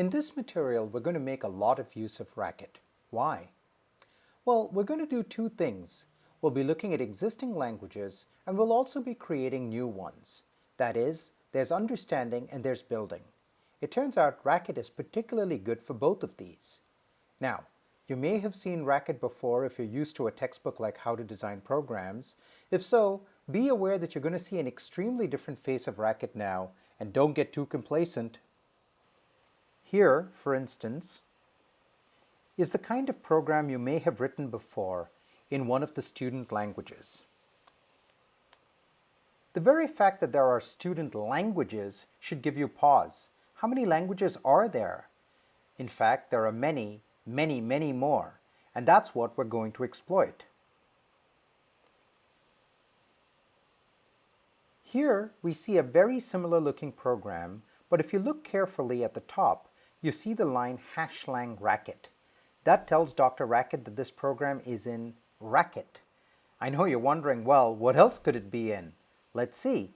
In this material, we're going to make a lot of use of Racket. Why? Well, we're going to do two things. We'll be looking at existing languages, and we'll also be creating new ones. That is, there's understanding and there's building. It turns out Racket is particularly good for both of these. Now, you may have seen Racket before if you're used to a textbook like How to Design Programs. If so, be aware that you're going to see an extremely different face of Racket now, and don't get too complacent. Here, for instance, is the kind of program you may have written before in one of the student languages. The very fact that there are student languages should give you pause. How many languages are there? In fact, there are many, many, many more, and that's what we're going to exploit. Here we see a very similar looking program, but if you look carefully at the top, you see the line hashlang racket. That tells Dr. Racket that this program is in Racket. I know you're wondering, well, what else could it be in? Let's see.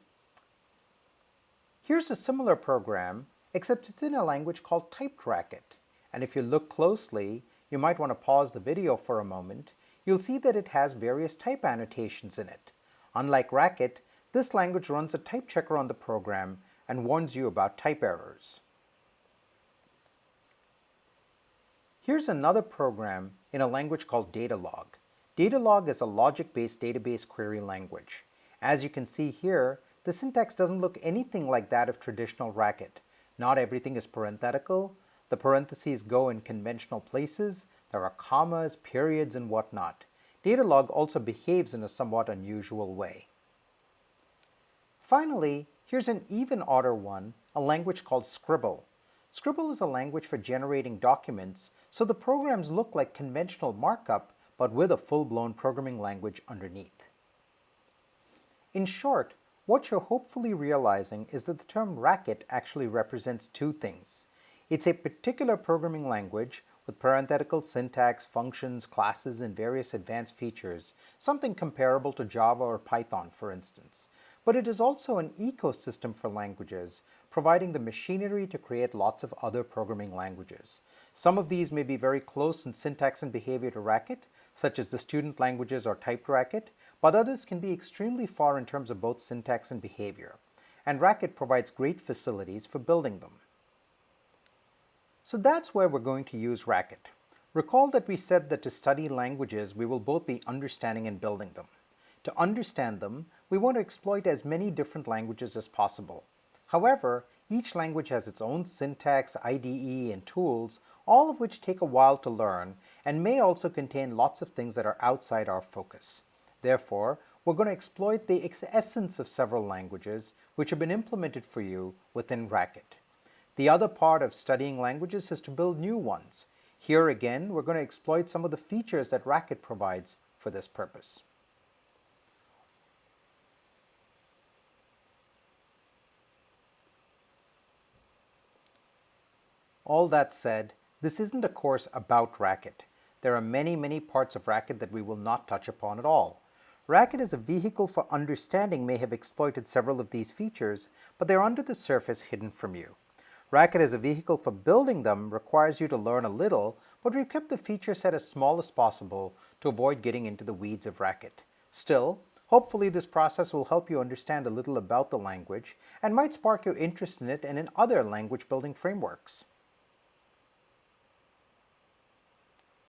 Here's a similar program, except it's in a language called typed racket. And if you look closely, you might want to pause the video for a moment, you'll see that it has various type annotations in it. Unlike Racket, this language runs a type checker on the program and warns you about type errors. Here's another program in a language called Datalog. Datalog is a logic-based database query language. As you can see here, the syntax doesn't look anything like that of traditional Racket. Not everything is parenthetical. The parentheses go in conventional places. There are commas, periods, and whatnot. Datalog also behaves in a somewhat unusual way. Finally, here's an even odder one, a language called Scribble. Scribble is a language for generating documents, so the programs look like conventional markup, but with a full-blown programming language underneath. In short, what you're hopefully realizing is that the term racket actually represents two things. It's a particular programming language with parenthetical syntax, functions, classes, and various advanced features, something comparable to Java or Python, for instance but it is also an ecosystem for languages, providing the machinery to create lots of other programming languages. Some of these may be very close in syntax and behavior to Racket, such as the student languages or typed Racket, but others can be extremely far in terms of both syntax and behavior, and Racket provides great facilities for building them. So that's where we're going to use Racket. Recall that we said that to study languages, we will both be understanding and building them. To understand them, we want to exploit as many different languages as possible. However, each language has its own syntax, IDE, and tools, all of which take a while to learn and may also contain lots of things that are outside our focus. Therefore, we're going to exploit the essence of several languages which have been implemented for you within Racket. The other part of studying languages is to build new ones. Here again, we're going to exploit some of the features that Racket provides for this purpose. All that said, this isn't a course about Racket. There are many, many parts of Racket that we will not touch upon at all. Racket as a vehicle for understanding may have exploited several of these features, but they're under the surface hidden from you. Racket as a vehicle for building them requires you to learn a little, but we've kept the feature set as small as possible to avoid getting into the weeds of Racket. Still, hopefully this process will help you understand a little about the language and might spark your interest in it and in other language building frameworks.